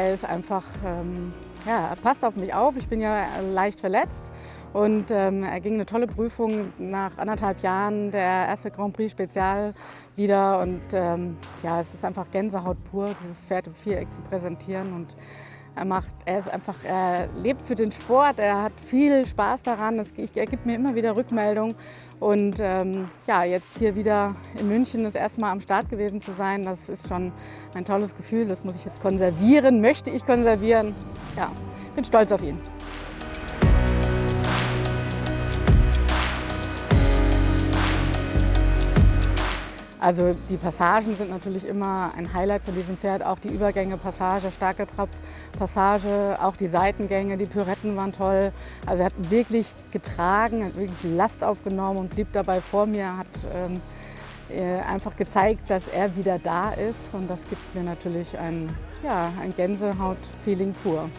er ist einfach, ähm, ja, er passt auf mich auf. Ich bin ja leicht verletzt und ähm, er ging eine tolle Prüfung nach anderthalb Jahren, der erste Grand Prix Spezial wieder. Und ähm, ja, es ist einfach Gänsehaut pur, dieses Pferd im Viereck zu präsentieren. Und er macht, er ist einfach, er lebt für den Sport, er hat viel Spaß daran, es, er gibt mir immer wieder Rückmeldung. Und ähm, ja, jetzt hier wieder in München das erste Mal am Start gewesen zu sein, das ist schon ein tolles Gefühl. Das muss ich jetzt konservieren, möchte ich konservieren. Ja, bin stolz auf ihn. Also die Passagen sind natürlich immer ein Highlight von diesem Pferd. Auch die Übergänge, Passage, starke Trab, Passage, auch die Seitengänge, die Pyretten waren toll. Also er hat wirklich getragen, hat wirklich Last aufgenommen und blieb dabei vor mir, hat ähm, äh, einfach gezeigt, dass er wieder da ist. Und das gibt mir natürlich ein, ja, ein Gänsehaut-Feeling pur.